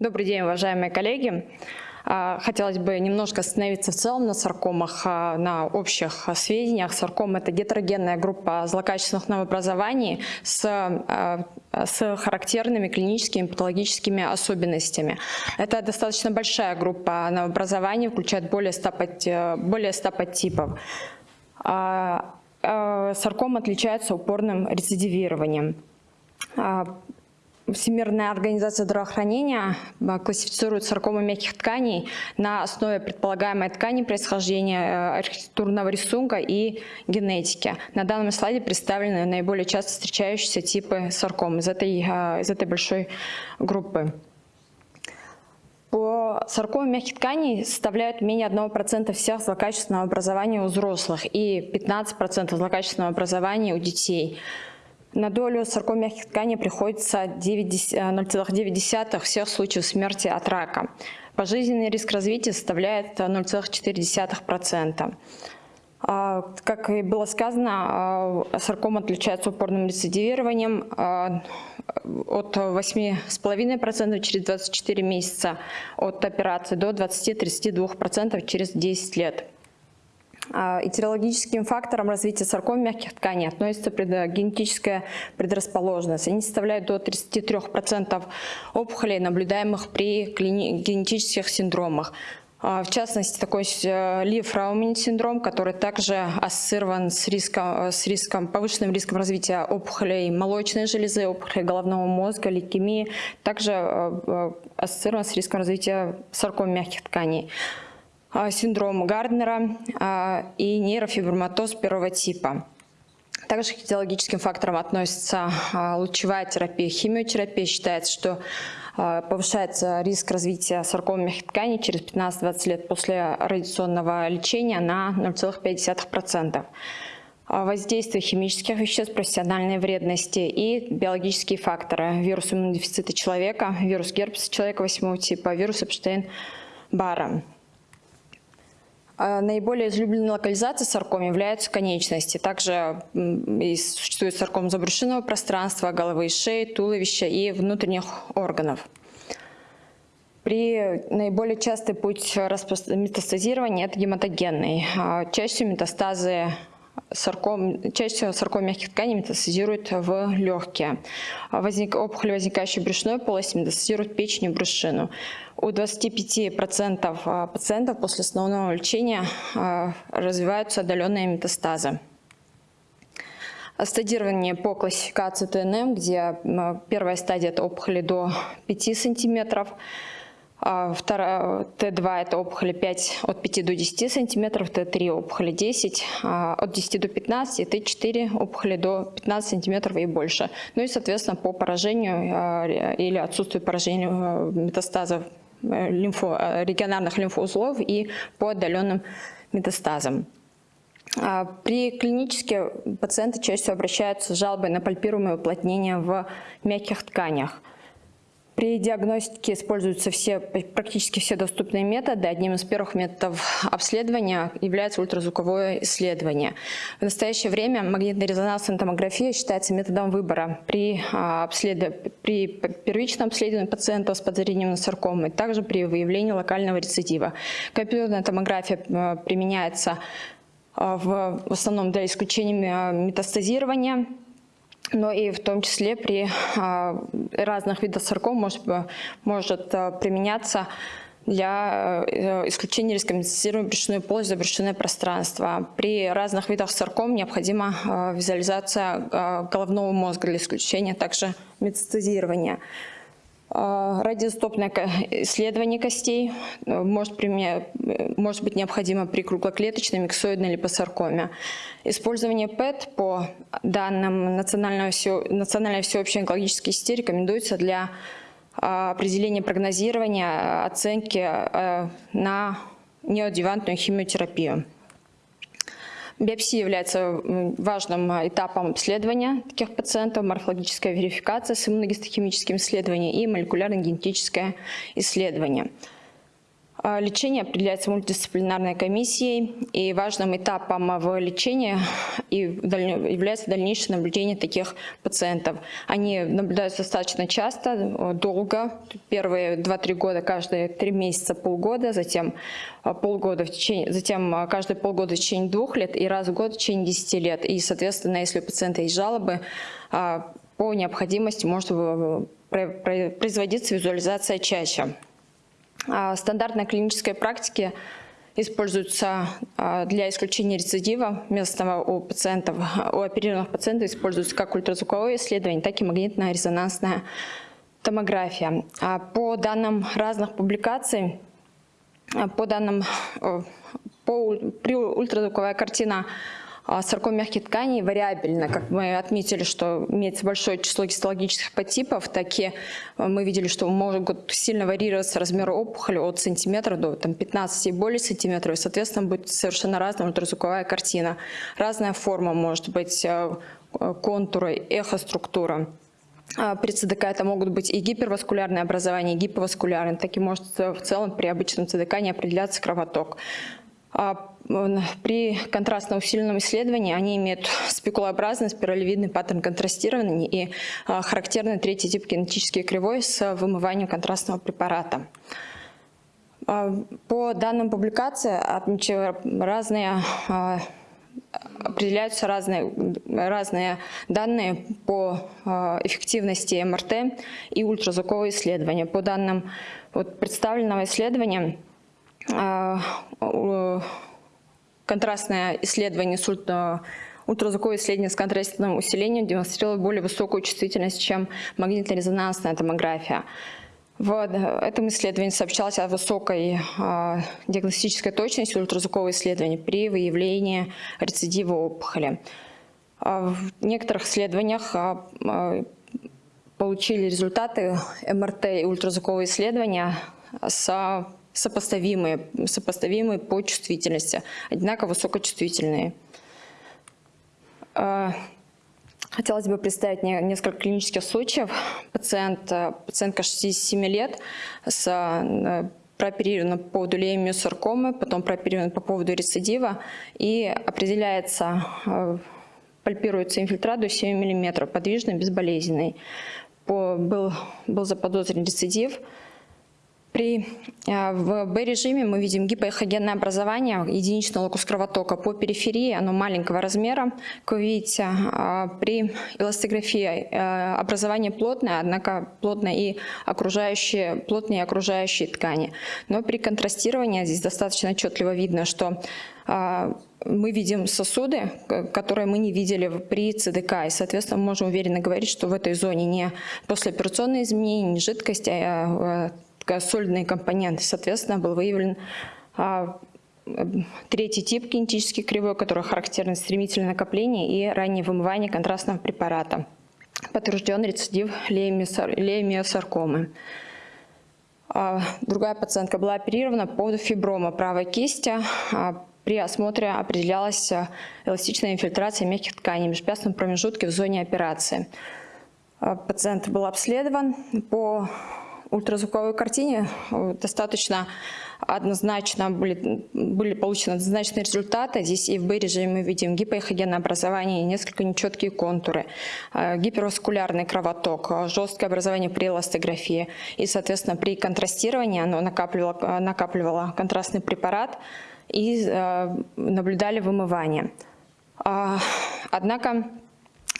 Добрый день, уважаемые коллеги. А, хотелось бы немножко остановиться в целом на саркомах, а, на общих сведениях. Сарком – это гетерогенная группа злокачественных новообразований с, а, с характерными клиническими патологическими особенностями. Это достаточно большая группа новообразований, включает более 100, более 100 подтипов. Сарком отличается упорным рецидивированием. Всемирная организация здравоохранения а, классифицирует саркомы мягких тканей на основе предполагаемой ткани происхождения, э, архитектурного рисунка и генетики. На данном слайде представлены наиболее часто встречающиеся типы сарком из этой, а, из этой большой группы. По саркомам мягких тканей составляют менее 1% всех злокачественного образования у взрослых и 15% злокачественного образования у детей. На долю сарком мягких тканей приходится 0,9 э, всех случаев смерти от рака. Пожизненный риск развития составляет 0,4%. А, как и было сказано, а, сарком отличается упорным рецидивированием от 8,5% через 24 месяца от операции до 20-32% через 10 лет. Этиологическим фактором развития сарком мягких тканей относится генетическая предрасположенность. Они составляют до 33% опухолей, наблюдаемых при генетических синдромах. В частности, такой э, Ли-Фраумин синдром, который также ассоциирован с риском, с риском, повышенным риском развития опухолей молочной железы, опухолей головного мозга, лейкемии, также э, э, ассоциирован с риском развития сарком мягких тканей. А, синдром Гарднера а, и нейрофиброматоз первого типа. Также к физиологическим факторам относится а, лучевая терапия, химиотерапия. Считается, что повышается риск развития саркомы мягких тканей через 15-20 лет после радиационного лечения на 0,5%. Воздействие химических веществ, профессиональной вредности и биологические факторы. Вирус иммунодефицита человека, вирус герпеса человека 8 типа, вирус Эпштейн-Барра. А наиболее излюбленной локализацией сарком являются конечности. Также существует сарком забрюшинного пространства, головы и шеи, туловища и внутренних органов. При наиболее частый путь метастазирования – это гематогенный. А чаще метастазы сарком, чаще сарком мягких тканей метастазирует в легкие. Возник, опухоль, возникающая в брюшной полости, метастазирует печень и брюшину. У 25% а, пациентов после основного лечения а, развиваются отдаленные метастазы. Стадирование по классификации ТНМ, где первая стадия – это опухоли до 5 сантиметров, а, Т2 это опухоли 5, от 5 до 10 сантиметров, Т3 опухоли 10, а, от 10 до 15, Т4 опухоли до 15 сантиметров и больше. Ну и, соответственно, по поражению а, или отсутствию поражения метастазов э, лимфо, э, регионарных лимфоузлов и по отдаленным метастазам. При клинически пациенты чаще всего обращаются с жалобой на пальпируемое уплотнение в мягких тканях – при диагностике используются все, практически все доступные методы. Одним из первых методов обследования является ультразвуковое исследование. В настоящее время магнитно-резонансная томография считается методом выбора при, а, при первичном обследовании пациентов с подозрением на саркомы, также при выявлении локального рецидива. Компьютерная томография а, применяется а, в основном для исключения метастазирования, но и в том числе при а, разных видах сарком может, может а, применяться для э, исключения метастазирования брюшной полости за брюшное пространство. При разных видах сарком необходима а, визуализация головного мозга для исключения также метастазирования. Радиостопное исследование костей э, может, может быть необходимо при круглоклеточной миксоидной липосаркоме. Использование ПЭТ по данным Национальной, все, Национальной всеобщей онкологической сети рекомендуется для определения прогнозирования, оценки на неоадъювантную химиотерапию. Биопсия является важным этапом обследования таких пациентов, морфологическая верификация с иммуногистохимическим исследованием и молекулярно-генетическое исследование. А, лечение определяется мультидисциплинарной комиссией, и важным этапом в лечении является дальнейшее наблюдение таких пациентов. Они наблюдаются достаточно часто, долго, первые 2-3 года, каждые 3 месяца, полгода, затем полгода в течение, затем каждые полгода в течение двух лет и раз в год в течение 10 лет. И, соответственно, если у пациента есть жалобы, а, по необходимости может производиться визуализация чаще. А, стандартной клинической практики используются а, для исключения рецидива местного у пациентов, у оперированных пациентов используются как ультразвуковое исследование, так и магнитно-резонансная томография. А по данным разных публикаций, по данным по, при ультразвуковая картина а сарком мягких тканей вариабельно. Как мы отметили, что имеется большое число гистологических подтипов, так и э, мы видели, что могут сильно варьироваться размеры опухоли от сантиметра до там, 15 и более сантиметров. И, соответственно, будет совершенно разная ультразвуковая картина. Разная форма может быть, э, контуры, эхоструктура. А при ЦДК это могут быть и гиперваскулярные образования, и гиповаскулярные. Так и может в целом при обычном ЦДК не определяться кровоток. А, при контрастно усиленном исследовании они имеют спекулообразный спиралевидный паттерн контрастирования и а, характерный третий тип кинетической кривой с вымыванием контрастного препарата. А, по данным публикации разные, определяются разные, разные данные по эффективности МРТ и ультразвукового исследования. По данным вот, представленного исследования, контрастное исследование ультразвуковое исследование с контрастным усилением демонстрировало более высокую чувствительность, чем магнитно-резонансная томография. В этом исследовании сообщалось о высокой э, диагностической точности ультразвукового исследования при выявлении рецидива опухоли. Э, в некоторых исследованиях э, получили результаты МРТ и ультразвукового исследования с сопоставимые, сопоставимые по чувствительности, одинаково высокочувствительные. А, хотелось бы представить несколько клинических случаев. Пациент, пациентка 67 лет с э, прооперирована по поводу леймиосаркомы, потом прооперирована по поводу рецидива и определяется, э, пальпируется инфильтрат до 7 мм, подвижный, безболезненный. По, был, был заподозрен рецидив, при, э, в B-режиме мы видим гипоэхогенное образование, единичный локус кровотока по периферии, оно маленького размера. Как вы видите, э, при эластографии э, образование плотное, однако плотное и окружающие, плотные окружающие ткани. Но при контрастировании здесь достаточно отчетливо видно, что мы видим сосуды, которые мы не видели при ЦДК, и, соответственно, мы можем уверенно говорить, что в этой зоне не послеоперационные изменения, не жидкость, а сольные компоненты. Соответственно, был выявлен а, третий тип кинетический кривой, который характерен стремительное накопление и раннее вымывание контрастного препарата. Подтвержден рецидив леймиосаркомы. А, другая пациентка была оперирована по поводу фиброма правой кисти. А, при осмотре определялась эластичная инфильтрация мягких тканей в межпястном промежутке в зоне операции. Пациент был обследован по ультразвуковой картине э, достаточно однозначно были, были получены однозначные результаты. Здесь и в B-режиме мы видим гипоэхогенное образование несколько нечеткие контуры, э, гиперваскулярный кровоток, э, жесткое образование при эластографии. И, соответственно, при контрастировании оно накапливало, накапливало контрастный препарат и наблюдали вымывание. А, однако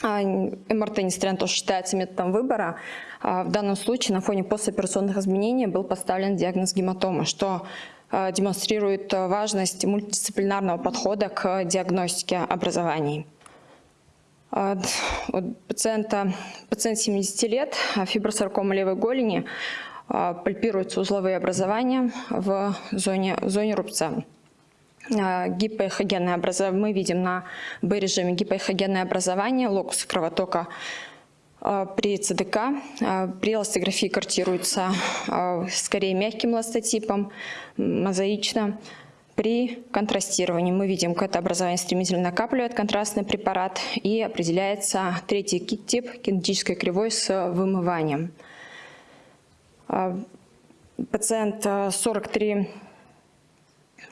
МРТ, несмотря на то, что считается методом выбора, а, в данном случае на фоне послеоперационных изменений был поставлен диагноз гематомы, что а, демонстрирует важность мультидисциплинарного подхода к диагностике образований. Пациента, пациент 70 лет, фибросаркома левой голени, пальпируются узловые образования в зоне, в зоне рубца. А, гипоэхогенное образование, мы видим на B-режиме гипоэхогенное образование, локус кровотока а, при ЦДК. А, при эластографии картируется скорее мягким ластотипом, мозаично. При контрастировании мы видим, как это образование стремительно накапливает контрастный препарат и определяется третий тип кинетической кривой с вымыванием. Пациент 43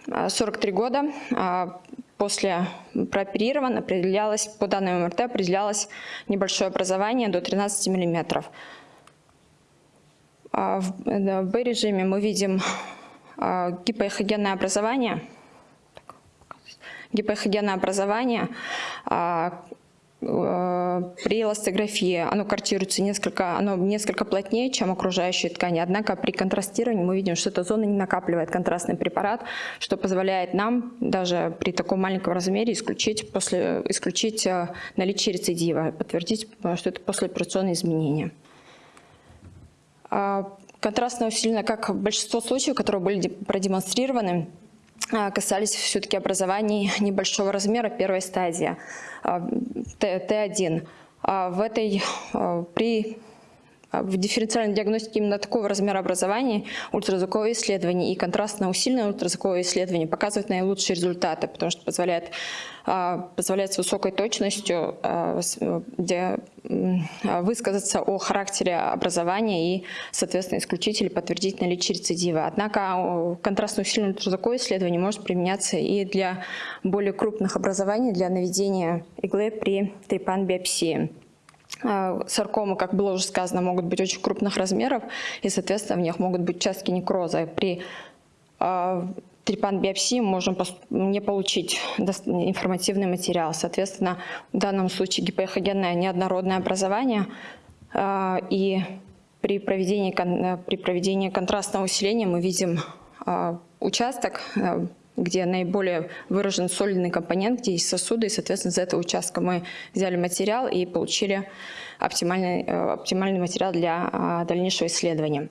43 года. После прооперирован определялось, по данным МРТ определялось небольшое образование до 13 миллиметров. В B-режиме мы видим гипоэхогенное образование, гипоэхогенное образование при эластографии оно картируется несколько, оно несколько плотнее, чем окружающие ткани, однако при контрастировании мы видим, что эта зона не накапливает контрастный препарат, что позволяет нам даже при таком маленьком размере исключить, после, исключить э, наличие рецидива, подтвердить, что это послеоперационные изменения. А, контрастно усилено, как большинство случаев, которые были продемонстрированы, касались все-таки образований небольшого размера первой стадии, Т1. А, в этой, а, при в дифференциальной диагностике именно такого размера образования ультразвуковое исследование и контрастно усиленное ультразвуковое исследование показывают наилучшие результаты, потому что позволяет, а, позволяет с высокой точностью а, высказаться о характере образования и, соответственно, исключить или подтвердить наличие рецидива. Однако контрастно усиленное ультразвуковое исследование может применяться и для более крупных образований, для наведения иглы при трепан-биопсии. А, саркомы, как было уже сказано, могут быть очень крупных размеров, и, соответственно, в них могут быть участки некроза. При а, трепан-биопсии можем не получить информативный материал. Соответственно, в данном случае гипоэхогенное неоднородное образование, а, и при проведении, при проведении контрастного усиления мы видим участок где наиболее выражен сольный компонент, где есть сосуды, и, соответственно, из этого участка мы взяли материал и получили оптимальный, э, оптимальный материал для а, дальнейшего исследования.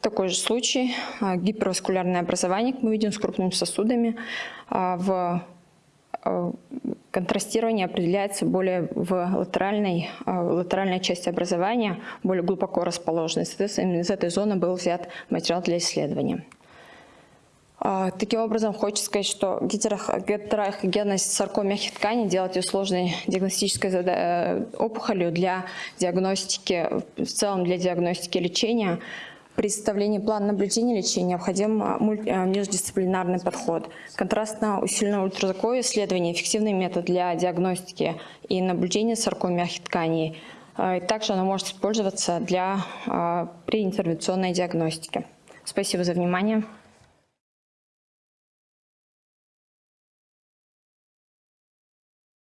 Такой же случай, а, гиперваскулярное образование, мы видим, с крупными сосудами. А, в контрастирование определяется более в латеральной, латеральной части образования, более глубоко расположенной. Соответственно, из этой зоны был взят материал для исследования. А, таким образом, хочется сказать, что гетерохогенность сарком мягких тканей делает ее сложной диагностической э, опухолью для диагностики, в целом для диагностики лечения. При составлении плана наблюдения лечения необходим а, э, междисциплинарный подход. Контрастно усиленное ультразвуковое исследование – эффективный метод для диагностики и наблюдения сарком мягких тканей. А, также оно может использоваться для, при интервенционной диагностике. Спасибо за внимание.